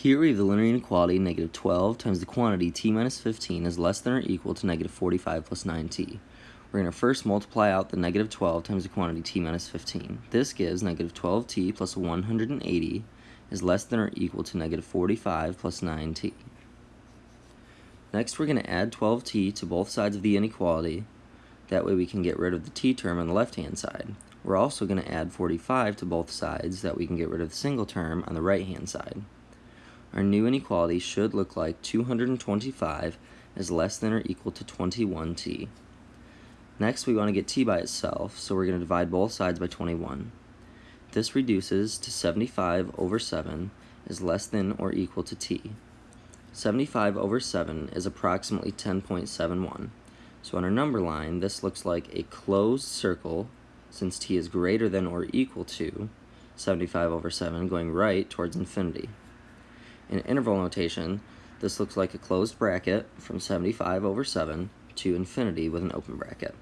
Here we have the linear inequality negative 12 times the quantity t minus 15 is less than or equal to negative 45 plus 9t. We're going to first multiply out the negative 12 times the quantity t minus 15. This gives negative 12t plus 180 is less than or equal to negative 45 plus 9t. Next we're going to add 12t to both sides of the inequality. That way we can get rid of the t term on the left hand side. We're also going to add 45 to both sides that we can get rid of the single term on the right hand side. Our new inequality should look like 225 is less than or equal to 21t. Next, we want to get t by itself, so we're going to divide both sides by 21. This reduces to 75 over 7 is less than or equal to t. 75 over 7 is approximately 10.71. So on our number line, this looks like a closed circle since t is greater than or equal to 75 over 7 going right towards infinity. In interval notation, this looks like a closed bracket from 75 over 7 to infinity with an open bracket.